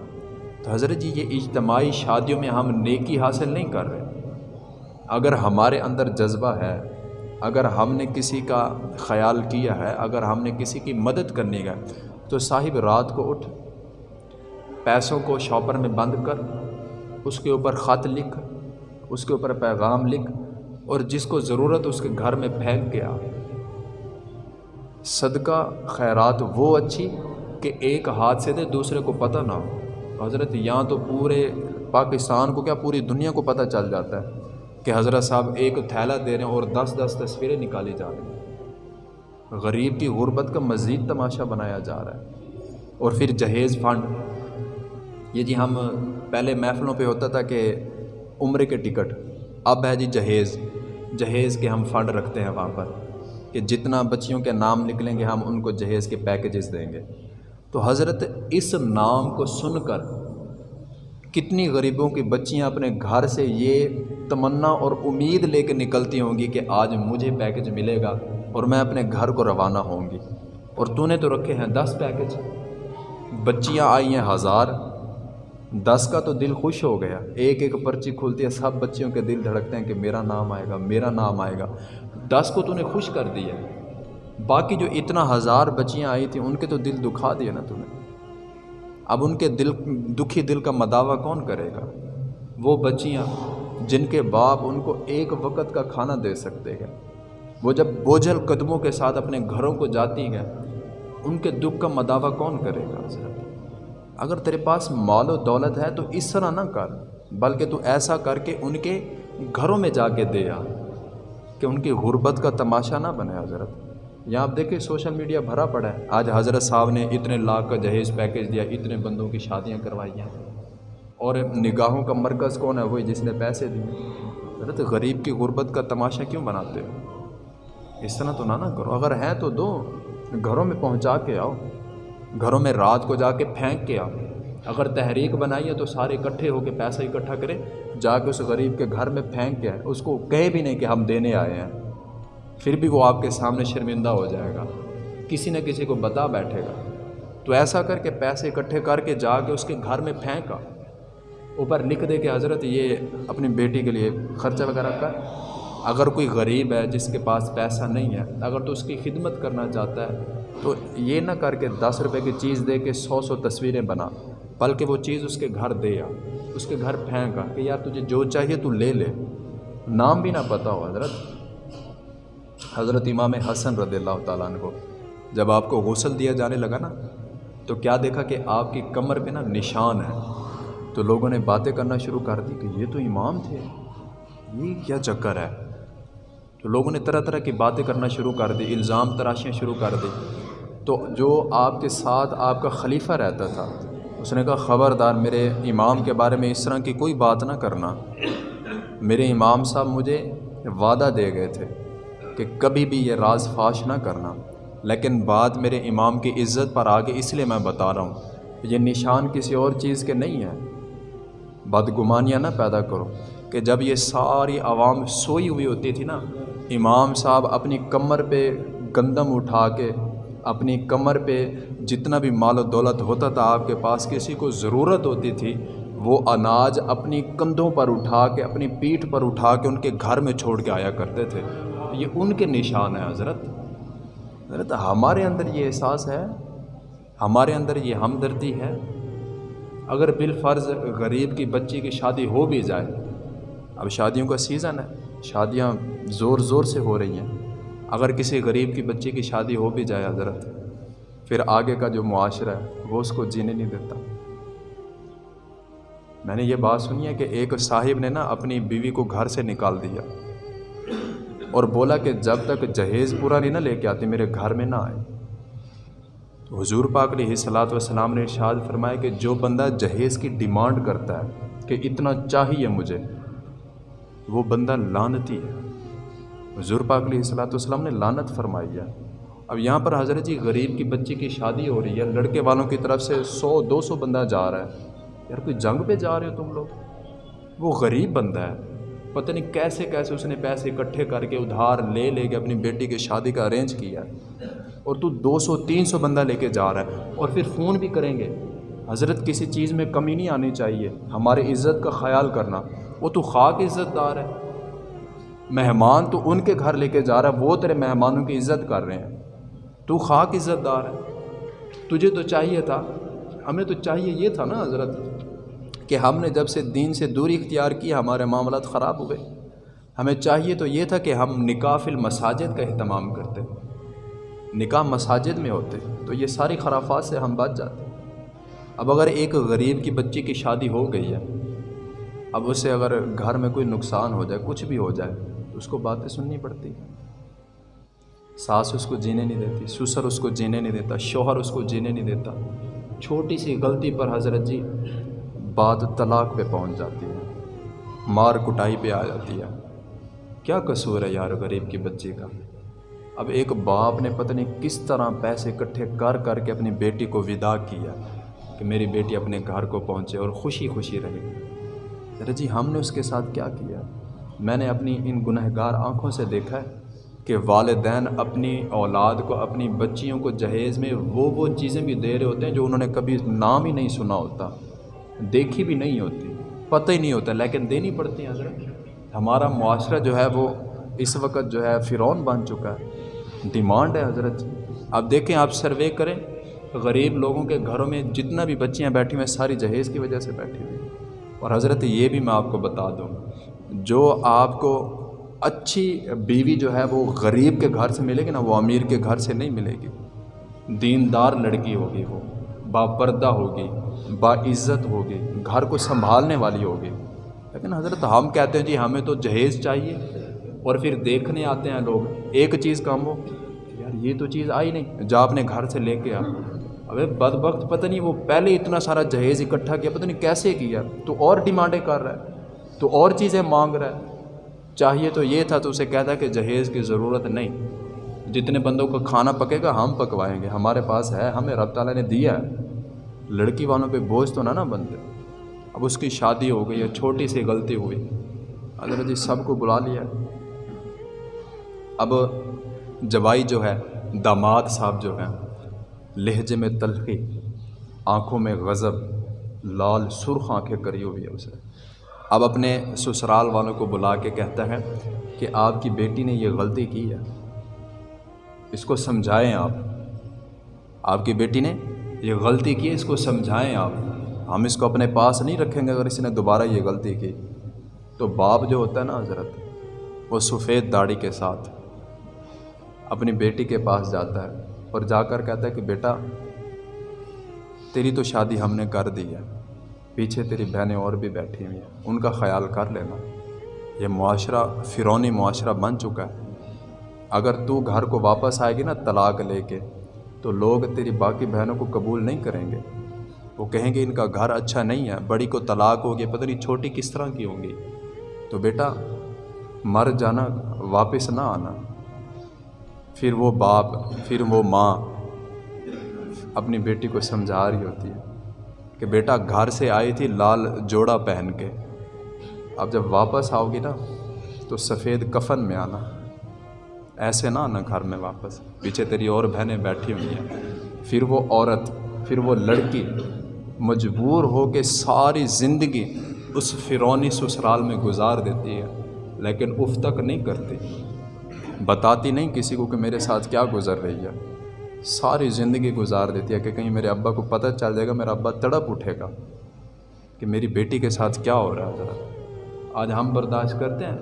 تو حضرت جی یہ اجتماعی شادیوں میں ہم نیکی حاصل نہیں کر رہے۔ اگر ہمارے اندر جذبہ ہے، اگر ہم نے کسی کا خیال کیا ہے، اگر ہم نے کسی کی مدد کرنی ہے، تو صاحب رات کو اٹھ، پیسوں کو شاپر میں بند کر، اس کے اوپر خط لکھ، اس کے اوپر پیغام لکھ، اور جس کو ضرورت اس کے گھر میں پھینک کے آ۔ صدقہ، خیرات، وہ اچھی کہ ایک ہاتھ سے دے، دوسرے کو پتہ نہ ہو۔ حضرت، یہاں تو پورے پاکستان کو کیا پوری دنیا کو پتہ چل جاتا ہے کہ حضرت صاحب ایک تھیلا دے رہے ہیں اور دس دس تصویریں نکالی جا رہی ہیں۔ غریب کی غربت کا مزید تماشا بنایا جا رہا ہے۔ اور پھر جہیز فنڈ۔ یہ جی ہم پہلے محفلوں پہ ہوتا تھا کہ عمرے کے ٹکٹ۔ اب ہے جی جہیز۔ جہیز کے ہم فنڈ رکھتے ہیں وہاں پر۔ کہ جتنا بچیوں کے نام نکلیں گے، ہم ان کو جہیز کے پیکیجز دیں گے۔ تو حضرت اس نام کو سن کر کتنی غریبوں کی بچیاں اپنے گھر سے یہ تمنا اور امید لے کے نکلتی ہوں گی کہ آج مجھے پیکج ملے گا اور میں اپنے گھر کو روانہ ہوں گی۔ اور تو نے تو رکھے ہیں دس پیکج بچیاں آئی ہیں ہزار۔ دس کا تو دل خوش ہو گیا۔ ایک ایک پرچی کھلتی ہے، سب بچیوں کے دل دھڑکتے ہیں کہ میرا نام آئے گا، میرا نام آئے گا۔ دس کو تو نے خوش کر دیا۔ باقی جو اتنا ہزار بچیاں آئی تھیں، ان کے تو دل دکھا دیا نا تو نے اب ان کے دل، دکھی دل کا مداوع کون کرے گا؟ وہ بچیاں جن کے باپ ان کو ایک وقت کا کھانا دے سکتے ہیں۔ وہ جب بوجھل قدموں کے ساتھ اپنے گھروں کو جاتی ہیں، ان کے دکھ کا مداوع کون کرے گا؟ اگر تیرے پاس مال و دولت ہے تو اس طرح نہ کر، بلکہ تو ایسا کر کے ان کے گھروں میں جا کے دے آ۔ کہ ان کی غربت کا تماشا نہ بنے حضرت۔ یہاں آپ دیکھیں سوشل میڈیا بھرا پڑا ہے۔ آج حضرت صاحب نے اتنے لاکھ کا جہیز پیکیج دیا، اتنے بندوں کی شادیاں کروائی ہیں۔ اور نگاہوں کا مرکز کون ہے؟ وہی جس نے پیسے دیے۔ حضرت، غریب کی غربت کا تماشا کیوں بناتے ہو؟ اس طرح تو نہ نہ کرو۔ اگر ہیں تو دو۔ گھروں میں پہنچا کے آؤ۔ گھروں میں رات کو جا کے پھینک کے آؤ۔ اگر تحریک بنائی ہے تو سارے اکٹھے ہو کے پیسہ اکٹھا کرے جا کے اس غریب کے گھر میں پھینک کے اس کو کہے بھی نہیں کہ ہم دینے آئے ہیں۔ پھر بھی وہ آپ کے سامنے شرمندہ ہو جائے گا۔ کسی نہ کسی کو بتا بیٹھے گا۔ تو ایسا کر کے پیسے اکٹھے کر کے جا کے اس کے گھر میں پھینکا۔ اوپر لکھ دے کہ حضرت یہ اپنی بیٹی کے لیے خرچہ وغیرہ کر۔ اگر کوئی غریب ہے جس کے پاس پیسہ نہیں ہے، اگر تو اس کی خدمت کرنا چاہتا ہے، تو یہ نہ کر کے دس روپے کی چیز دے کے سو سو تصویریں بنا۔ بلکہ وہ چیز اس کے گھر دے اس کے گھر پھینکا کہ یار تجھے جو چاہیے تو لے لے۔ نام بھی نہ پتہ ہو، حضرت۔ حضرت امام حسن رضی اللہ تعالیٰ عنہ کو جب آپ کو غسل دیا جانے لگا نا، تو کیا دیکھا کہ آپ کی کمر پہ نا نشان ہے۔ تو لوگوں نے باتیں کرنا شروع کر دی کہ یہ تو امام تھے۔ یہ کیا چکر ہے؟ تو لوگوں نے طرح طرح کی باتیں کرنا شروع کر دی، الزام تراشیاں شروع کر دی۔ تو جو آپ کے ساتھ آپ کا خلیفہ رہتا تھا اس نے کہا، خبردار میرے امام کے بارے میں اس طرح کی کوئی بات نہ کرنا. میرے امام صاحب مجھے وعدہ دے گئے تھے کہ کبھی بھی یہ راز فاش نہ کرنا، لیکن بات میرے امام کی عزت پر آگے اس لیے میں بتا رہا ہوں یہ نشان کسی اور چیز کے نہیں ہیں۔ بدگمانیاں نہ پیدا کرو کہ جب یہ ساری عوام سوئی ہوئی ہوتی تھی نا، امام صاحب اپنی کمر پہ گندم اٹھا کے، اپنی کمر پہ جتنا بھی مال و دولت ہوتا تھا، آپ کے پاس کسی کو ضرورت ہوتی تھی، وہ اناج اپنی کندھوں پر اٹھا کے، اپنی پیٹھ پر اٹھا کے ان کے گھر میں چھوڑ کے آیا کرتے تھے۔ یہ ان کے نشان ہیں حضرت۔ حضرت، ہمارے اندر یہ احساس ہے، ہمارے اندر یہ ہمدردی ہے۔ اگر بالفرض غریب کی بچی کی شادی ہو بھی جائے، اب شادیوں کا سیزن ہے، شادیاں زور زور سے ہو رہی ہیں۔ اگر کسی غریب کی بچی کی شادی ہو بھی جائے حضرت پھر آگے کا جو معاشرہ ہے، وہ اس کو جینے نہیں دیتا۔ میں نے یہ بات سنی ہے کہ ایک صاحب نے نا اپنی بیوی کو گھر سے نکال دیا۔ اور بولا کہ جب تک جہیز پورا نہیں نہ لے کے آتی، میرے گھر میں نہ آئے۔ تو حضور پاک علیہ صلاحت وسلام نے ارشاد فرمایا کہ جو بندہ جہیز کی ڈیمانڈ کرتا ہے کہ اتنا چاہیے مجھے، وہ بندہ لانتی ہے۔ حضور پاک علیہ صلاحت والسلام نے لانت فرمائی ہے۔ اب یہاں پر حضرت جی غریب کی بچی کی شادی ہو رہی ہے، لڑکے والوں کی طرف سے سو، دو سو بندہ جا رہا ہے۔ یار کوئی جنگ پہ جا رہے ہو تم لوگ؟ وہ غریب بندہ ہے۔ پتہ نہیں کیسے کیسے اس نے پیسے اکٹھے کر کے ادھار لے لے کے اپنی بیٹی کی شادی کا ارینج کیا اور تو دو سو، تین سو بندہ لے کے جا رہا ہے۔ اور پھر فون بھی کریں گے۔ حضرت کسی چیز میں کمی نہیں آنی چاہیے۔ ہماری عزت کا خیال کرنا۔ وہ تو خاک عزت دار ہے۔ مہمان تو ان کے گھر لے کے جا رہا ہے۔ وہ تیرے مہمانوں کی عزت کر رہے ہیں۔ تو خاک عزت دار ہے۔ تجھے تو چاہیے تھا، ہمیں تو چاہیے یہ تھا نا حضرت، کہ ہم نے جب سے دین سے دوری اختیار کی، ہمارے معاملات خراب ہوئے ہمیں چاہیے تو یہ تھا کہ ہم نکاح المساجد کا اہتمام کرتے۔ نکاح مساجد میں ہوتے، تو یہ ساری خرافات سے ہم بچ جاتے۔ اب اگر ایک غریب کی بچی کی شادی ہو گئی ہے، اب اسے اگر گھر میں کوئی نقصان ہو جائے، کچھ بھی ہو جائے تو اس کو باتیں سننی پڑتی۔ ہیں ساس اس کو جینے نہیں دیتی، سسر اس کو جینے نہیں دیتا، شوہر اس کو جینے نہیں دیتا۔ چھوٹی سی غلطی پر حضرت جی بات طلاق پہ پہنچ جاتی ہے، مار کٹائی پہ آ جاتی ہے۔ کیا قصور ہے یار غریب کی بچی کا؟ اب ایک باپ نے پتہ نہیں کس طرح پیسے اکٹھے کر کر کے اپنی بیٹی کو ودا کیا کہ میری بیٹی اپنے گھر کو پہنچے اور خوشی خوشی رہے۔ ارے جی ہم نے اس کے ساتھ کیا کیا؟ میں نے اپنی ان گنہ گار آنکھوں سے دیکھا ہے۔ کہ والدین اپنی اولاد کو، اپنی بچیوں کو جہیز میں وہ وہ چیزیں بھی دے رہے ہوتے ہیں جو انہوں نے کبھی نام ہی نہیں سنا ہوتا، دیکھی بھی نہیں ہوتی، پتہ ہی نہیں ہوتا، لیکن دینی پڑتی ہیں حضرت۔ ہمارا معاشرہ جو ہے وہ اس وقت جو ہے فرعون بن چکا ہے، ڈیمانڈ ہے حضرت۔ اب دیکھیں، آپ سروے کریں، غریب لوگوں کے گھروں میں جتنا بھی بچیاں بیٹھی ہوئی ہیں ساری جہیز کی وجہ سے بیٹھی ہوئی اور حضرت، یہ بھی میں آپ کو بتا دوں، جو آپ کو اچھی بیوی جو ہے وہ غریب کے گھر سے ملے گی نا وہ امیر کے گھر سے نہیں ملے گی۔ دیندار لڑکی ہوگی وہ، با پردہ ہوگی، با عزت ہوگی، گھر کو سنبھالنے والی ہوگی۔ لیکن حضرت ہم کہتے ہیں جی ہمیں تو جہیز چاہیے اور پھر دیکھنے آتے ہیں لوگ، ایک چیز کم ہو، یار یہ تو چیز آئی نہیں، جا اپنے گھر سے لے کے آ۔ ابے بد وقت پتہ نہیں وہ پہلے اتنا سارا جہیز اکٹھا کیا، پتہ نہیں کیسے کیا، تو اور ڈیمانڈیں کر رہا ہے، تو اور چیزیں مانگ رہا ہے۔ چاہیے تو یہ تھا تو اسے کہتا کہ جہیز کی ضرورت نہیں۔ جتنے بندوں کا کھانا پکے گا، ہم پکوائیں گے۔ ہمارے پاس ہے، ہمیں رب تعالیٰ نے دیا ہے۔ لڑکی والوں پہ بوجھ تو نہ نا بنتے اب اس کی شادی ہو گئی ہے، چھوٹی سی غلطی ہوئی۔ حضرت جی سب کو بلا لیا۔ اب جوائی جو ہے، داماد صاحب جو ہیں، لہجے میں تلخی، آنکھوں میں غضب، لال سرخ آنکھیں کری ہوئی ہے اسے۔ اب اپنے سسرال والوں کو بلا کے کہتا ہے کہ آپ کی بیٹی نے یہ غلطی کی ہے۔ اس کو سمجھائیں آپ۔ آپ کی بیٹی نے یہ غلطی کی ہے، اس کو سمجھائیں آپ۔ ہم اس کو اپنے پاس نہیں رکھیں گے، اگر اس نے دوبارہ یہ غلطی کی۔ تو باپ جو ہوتا ہے نا حضرت، وہ سفید داڑھی کے ساتھ اپنی بیٹی کے پاس جاتا ہے اور جا کر کہتا ہے کہ بیٹا، تیری تو شادی ہم نے کر دی ہے۔ پیچھے تیری بہنیں اور بھی بیٹھی ہوئی ہیں۔ ان کا خیال کر لینا۔ یہ معاشرہ، فرونی معاشرہ بن چکا ہے۔ اگر تو گھر کو واپس آئے گی نا طلاق لے کے، تو لوگ تیری باقی بہنوں کو قبول نہیں کریں گے۔ وہ کہیں گے، ان کا گھر اچھا نہیں ہے، بڑی کو طلاق ہوگی، پتہ نہیں چھوٹی کس طرح کی ہوں گی تو بیٹا، مر جانا، واپس نہ آنا۔ پھر وہ باپ، پھر وہ ماں اپنی بیٹی کو سمجھا رہی ہوتی ہے۔ کہ بیٹا گھر سے آئی تھی لال جوڑا پہن کے۔ اب جب واپس آؤ گی نا، تو سفید کفن میں آنا۔ ایسے نہ آنا گھر میں واپس۔ پیچھے تیری اور بہنیں بیٹھی ہوئی ہیں۔ پھر وہ عورت، پھر وہ لڑکی مجبور ہو کے ساری زندگی اس فرونی سسرال میں گزار دیتی ہے، لیکن اف تک نہیں کرتی۔ بتاتی نہیں کسی کو کہ میرے ساتھ کیا گزر رہی ہے۔ ساری زندگی گزار دیتی ہے کہ کہیں میرے ابا کو پتہ چل جائے گا، میرا ابا تڑپ اٹھے گا کہ میری بیٹی کے ساتھ کیا ہو رہا ہے ذرا۔ آج ہم برداشت کرتے ہیں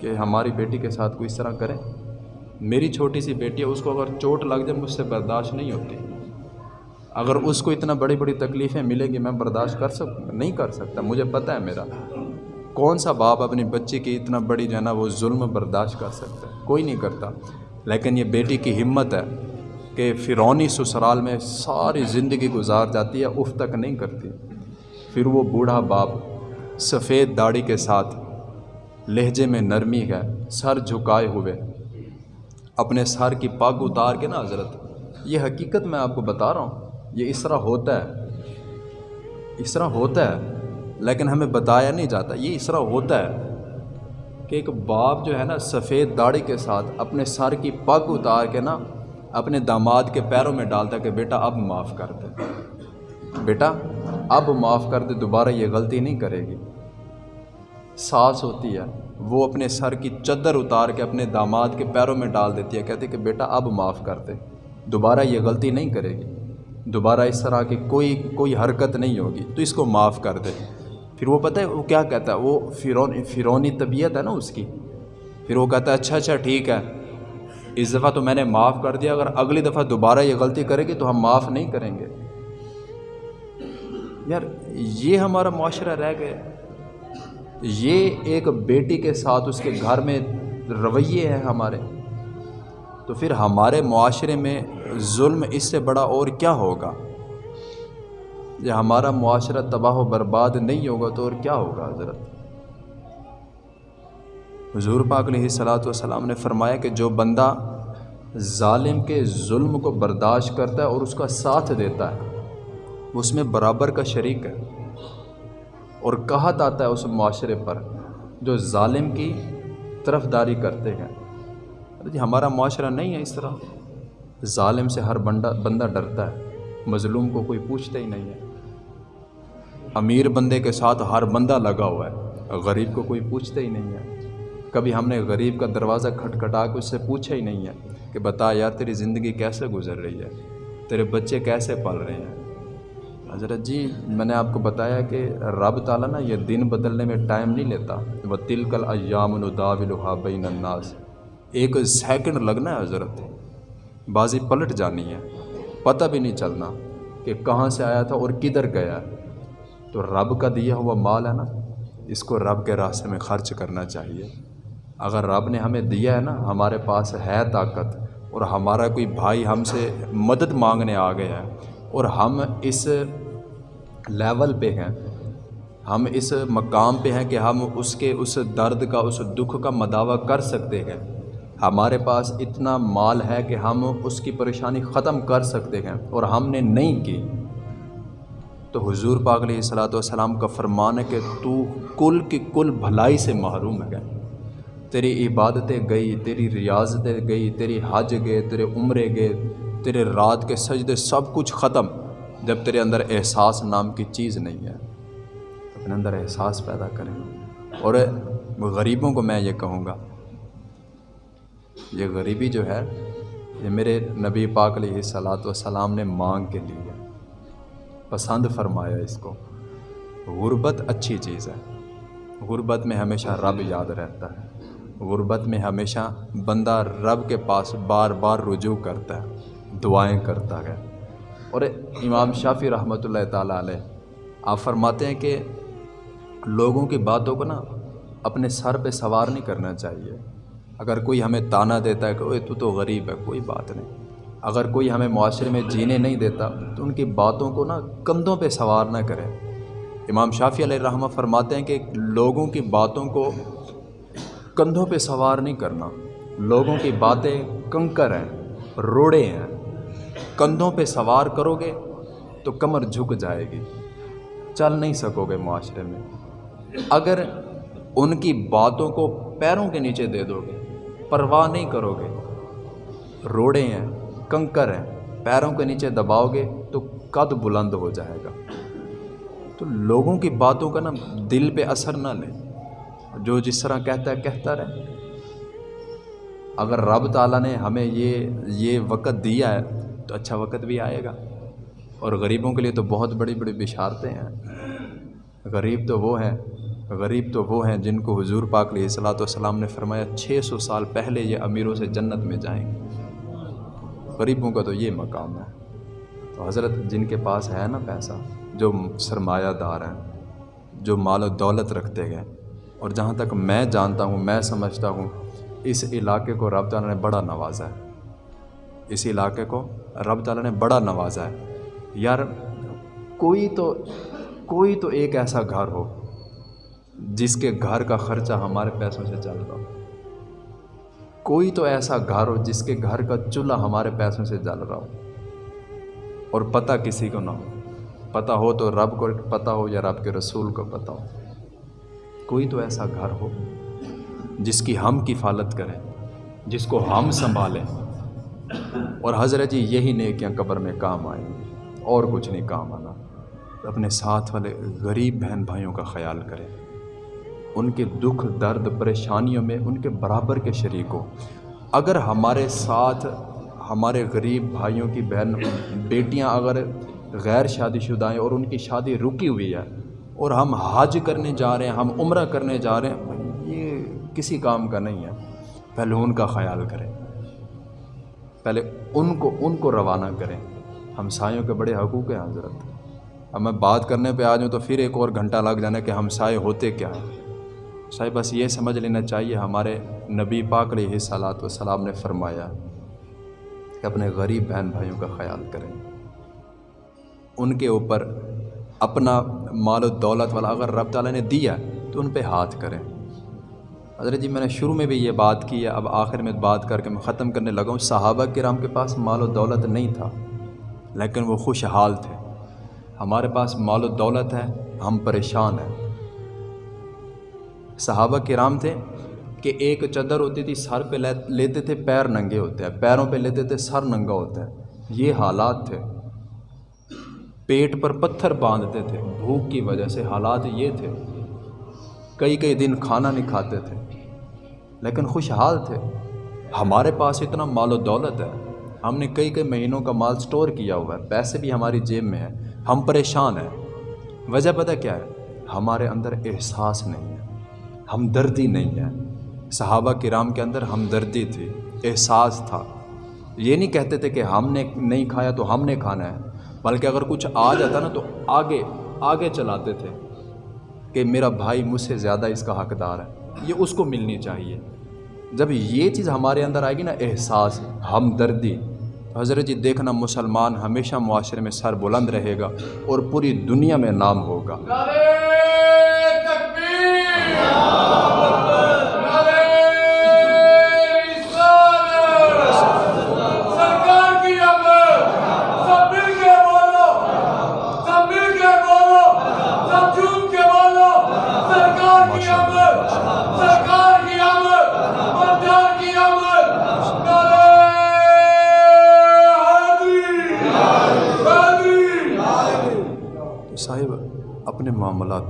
کہ ہماری بیٹی کے ساتھ کوئی اس طرح کریں۔ میری چھوٹی سی بیٹی ہے، اس کو اگر چوٹ لگ جائے، مجھ سے برداشت نہیں ہوتی۔ اگر اس کو اتنا بڑی بڑی تکلیفیں ملیں گی، میں برداشت کر سکوں نہیں کر سکتا، مجھے پتہ ہے میرا۔ کون سا باپ اپنی بچی کی اتنا بڑی جو ہے نا، وہ ظلم برداشت کر سکتا ہے؟ کوئی نہیں کرتا۔ لیکن یہ بیٹی کی ہمت ہے۔ کہ فرونی سسرال میں ساری زندگی گزار جاتی ہے، اف تک نہیں کرتی۔ پھر وہ بوڑھا باپ سفید داڑھی کے ساتھ لہجے میں نرمی ہے سر جھکائے ہوئے، اپنے سر کی پاگ اتار کے نا حضرت، یہ حقیقت میں آپ کو بتا رہا ہوں، یہ اس طرح ہوتا ہے۔ اس طرح ہوتا ہے، لیکن ہمیں بتایا نہیں جاتا۔ یہ اس طرح ہوتا ہے کہ ایک باپ جو ہے نا، سفید داڑھی کے ساتھ اپنے سر کی پگ اتار کے نا اپنے داماد کے پیروں میں ڈالتا کہ بیٹا اب معاف کر دے۔ بیٹا، اب معاف کر دے، دوبارہ یہ غلطی نہیں کرے گی۔ ساس ہوتی ہے، وہ اپنے سر کی چدر اتار کے اپنے داماد کے پیروں میں ڈال دیتی ہے کہتے کہ بیٹا اب معاف کر دے۔ دوبارہ یہ غلطی نہیں کرے گی۔ دوبارہ اس طرح کی کوئی کوئی حرکت نہیں ہوگی، تو اس کو معاف کر دے۔ پھر وہ پتہ ہے، وہ کیا کہتا ہے؟ وہ فرون فرونی طبیعت ہے نا اس کی۔ پھر وہ کہتا ہے اچھا اچھا ٹھیک ہے۔ اس دفعہ تو میں نے معاف کر دیا، اگر اگلی دفعہ دوبارہ یہ غلطی کرے گی تو ہم معاف نہیں کریں گے۔ یار، یہ ہمارا معاشرہ رہ گیا۔ یہ ایک بیٹی کے ساتھ اس کے گھر میں رویے ہیں ہمارے۔ تو پھر ہمارے معاشرے میں ظلم اس سے بڑا اور کیا ہوگا؟ یہ ہمارا معاشرہ تباہ و برباد نہیں ہوگا تو اور کیا ہوگا حضرت؟ حضور پاک علیہ صلاۃ والسلام نے فرمایا کہ جو بندہ ظالم کے ظلم کو برداشت کرتا ہے اور اس کا ساتھ دیتا ہے، وہ اس میں برابر کا شریک ہے۔ اور کہت آتا ہے اس معاشرے پر، جو ظالم کی طرف داری کرتے ہیں۔ جی ہمارا معاشرہ نہیں ہے اس طرح۔ ظالم سے ہر بندہ بندہ ڈرتا ہے، مظلوم کو کوئی پوچھتا ہی نہیں ہے۔ امیر بندے کے ساتھ ہر بندہ لگا ہوا ہے، غریب کو کوئی پوچھتا ہی نہیں ہے۔ کبھی ہم نے غریب کا دروازہ کھٹکھٹا کے اس سے پوچھا ہی نہیں ہے کہ بتا یار تیری زندگی کیسے گزر رہی ہے؟ تیرے بچے کیسے پل رہے ہیں؟ حضرت جی میں نے آپ کو بتایا کہ رب تعالیٰ نا یہ دن بدلنے میں ٹائم نہیں لیتا۔ وہ تلکل ایام الداولحا بین الناس۔ ایک سیکنڈ لگنا ہے حضرت۔ بازی پلٹ جانی ہے۔ پتہ بھی نہیں چلنا کہ کہاں سے آیا تھا اور کدھر گیا تو رب کا دیا ہوا مال ہے نا، اس کو رب کے راستے میں خرچ کرنا چاہیے۔ اگر رب نے ہمیں دیا ہے نا، ہمارے پاس ہے طاقت، اور ہمارا کوئی بھائی ہم سے مدد مانگنے آ گیا ہے، اور ہم اس لیول پہ ہیں، ہم اس مقام پہ ہیں کہ ہم اس کے اس درد کا، اس دکھ کا مداوع کر سکتے ہیں۔ ہمارے پاس اتنا مال ہے کہ ہم اس کی پریشانی ختم کر سکتے ہیں، اور ہم نے نہیں کی۔ تو حضور پاک علیہ صلاۃ والسلام کا فرمان ہے کہ تو کل کی کل بھلائی سے محروم ہے۔ تیری عبادتیں گئی، تیری ریاضتیں گئی، تیری حج گئے، تیرے عمرے گئے، تیرے رات کے سجدے سب کچھ ختم۔ جب تیرے اندر احساس نام کی چیز نہیں ہے اپنے اندر احساس پیدا کریں۔ اور غریبوں کو میں یہ کہوں گا، یہ غریبی جو ہے، یہ میرے نبی پاک علیہ صلاۃ وسلام نے مانگ کے لی ہے۔ پسند فرمایا اس کو۔ غربت اچھی چیز ہے۔ غربت میں ہمیشہ رب یاد رہتا ہے۔ غربت میں ہمیشہ بندہ رب کے پاس بار بار رجوع کرتا ہے، دعائیں کرتا ہے۔ اور امام شافی رحمۃ اللہ تعالیٰ علیہ آپ فرماتے ہیں کہ لوگوں کی باتوں کو نا اپنے سر پہ سوار نہیں کرنا چاہیے۔ اگر کوئی ہمیں تانا دیتا ہے کہ تو تو غریب ہے، کوئی بات نہیں۔ اگر کوئی ہمیں معاشرے میں جینے نہیں دیتا، تو ان کی باتوں کو نا کندھوں پہ سوار نہ کرے امام شافی علیہ رحمہ فرماتے ہیں کہ لوگوں کی باتوں کو کندھوں پہ سوار نہیں کرنا۔ لوگوں کی باتیں کنکر ہیں، روڑے ہیں۔ کندھوں پہ سوار کرو گے تو کمر جھک جائے گی۔ چل نہیں سکو گے معاشرے میں۔ اگر ان کی باتوں کو پیروں کے نیچے دے دو گے پرواہ نہیں کرو گے روڑے ہیں، کنکر ہیں، پیروں کے نیچے دباؤ گے تو قد بلند ہو جائے گا۔ تو لوگوں کی باتوں کا نا دل پہ اثر نہ لیں جو جس طرح کہتا ہے، کہتا رہے۔ اگر رب تعالیٰ نے ہمیں یہ یہ وقت دیا ہے، تو اچھا وقت بھی آئے گا۔ اور غریبوں کے لیے تو بہت بڑی بڑی بشارتیں ہیں۔ غریب تو وہ ہیں، غریب تو وہ ہیں جن کو حضور پاک علیہ صلاۃ والسلام نے فرمایا، چھ سو سال پہلے یہ امیروں سے جنت میں جائیں۔ گے غریبوں کا تو یہ مقام ہے۔ تو حضرت جن کے پاس ہے نا پیسہ، جو سرمایہ دار ہیں، جو مال و دولت رکھتے گئے اور جہاں تک میں جانتا ہوں، میں سمجھتا ہوں، اس علاقے کو رب تعالیٰ نے بڑا نوازا ہے۔ اس علاقے کو رب تعالیٰ نے بڑا نوازا ہے۔ یار، کوئی تو کوئی تو ایک ایسا گھر ہو جس کے گھر کا خرچہ ہمارے پیسوں سے چل رہا ہو۔ کوئی تو ایسا گھر ہو جس کے گھر کا چولہا ہمارے پیسوں سے جل رہا ہو۔ اور پتہ کسی کو نہ ہو۔ پتہ ہو تو رب کو، پتہ ہو یا رب کے رسول کو پتہ ہو۔ کوئی تو ایسا گھر ہو جس کی ہم کفالت کریں، جس کو ہم سنبھالیں۔ اور حضرت جی یہی نیکیاں قبر میں کام آئیں۔ اور کچھ نہیں کام آنا۔ اپنے ساتھ والے غریب بہن بھائیوں کا خیال کریں۔ ان کے دکھ، درد، پریشانیوں میں ان کے برابر کے شریک ہو اگر ہمارے ساتھ ہمارے غریب بھائیوں کی بہن، بیٹیاں اگر غیر شادی شدہ ہیں اور ان کی شادی رکی ہوئی ہے اور ہم حج کرنے جا رہے ہیں، ہم عمرہ کرنے جا رہے ہیں، یہ کسی کام کا نہیں ہے۔ پہلے ان کا خیال کریں۔ پہلے ان کو ان کو روانہ کریں۔ ہمسایوں کے بڑے حقوق ہیں، حضرت۔ اب میں بات کرنے پہ آ جاؤں تو پھر ایک اور گھنٹہ لگ جانا کہ ہمسائے ہوتے کیا ہیں۔ صاحب بس یہ سمجھ لینا چاہیے، ہمارے نبی پاک علیہ صلاحت وسلام نے فرمایا کہ اپنے غریب بہن بھائیوں کا خیال کریں۔ ان کے اوپر اپنا مال و دولت والا اگر رب تعالیٰ نے دیا تو ان پہ ہاتھ کریں۔ حضرت جی میں نے شروع میں بھی یہ بات کی ہے، اب آخر میں بات کر کے میں ختم کرنے لگا ہوں۔ صحابہ کرام کے پاس مال و دولت نہیں تھا، لیکن وہ خوشحال تھے۔ ہمارے پاس مال و دولت ہے، ہم پریشان ہیں۔ صحابہ کرام تھے کہ ایک چادر ہوتی تھی، سر پہ لیتے تھے، پیر ننگے ہوتے ہیں۔ پیروں پہ لیتے تھے، سر ننگا ہوتا ہے۔ یہ حالات تھے۔ پیٹ پر پتھر باندھتے تھے۔ بھوک کی وجہ سے حالات یہ تھے۔ کئی کئی دن کھانا نہیں کھاتے تھے۔ لیکن خوشحال تھے۔ ہمارے پاس اتنا مال و دولت ہے۔ ہم نے کئی کئی مہینوں کا مال سٹور کیا ہوا ہے۔ پیسے بھی ہماری جیب میں ہیں۔ ہم پریشان ہیں۔ وجہ پتہ کیا ہے؟ ہمارے اندر احساس نہیں ہے۔ ہمدردی نہیں ہے صحابہ کرام کے اندر ہمدردی تھی۔ احساس تھا۔ یہ نہیں کہتے تھے کہ ہم نے نہیں کھایا تو ہم نے کھانا ہے۔ بلکہ اگر کچھ آ جاتا نا تو آگے آگے چلاتے تھے کہ میرا بھائی مجھ سے زیادہ اس کا حقدار ہے۔ یہ اس کو ملنی چاہیے۔ جب یہ چیز ہمارے اندر آئے گی نا، احساس، ہمدردی، حضرت جی دیکھنا مسلمان ہمیشہ معاشرے میں سر بلند رہے گا اور پوری دنیا میں نام ہوگا۔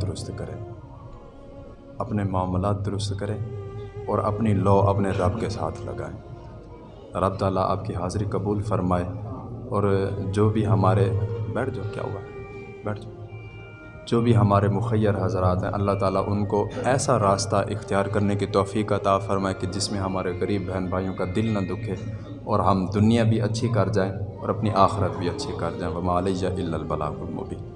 معاملات درست کریں اپنے معاملات درست کریں اور اپنی لو اپنے رب کے ساتھ لگائیں رب تعالیٰ آپ کی حاضری قبول فرمائے اور جو بھی ہمارے، بیٹھ جاؤ، کیا ہوا؟ بیٹھ جاؤ۔ جو بھی ہمارے مخیر حضرات ہیں، اللہ تعالیٰ ان کو ایسا راستہ اختیار کرنے کی توفیق عطا فرمائے کہ جس میں ہمارے غریب بہن بھائیوں کا دل نہ دکھے اور ہم دنیا بھی اچھی کر جائیں اور اپنی آخرت بھی اچھی کر جائیں۔ وہ علیہ الا البلاغ المبین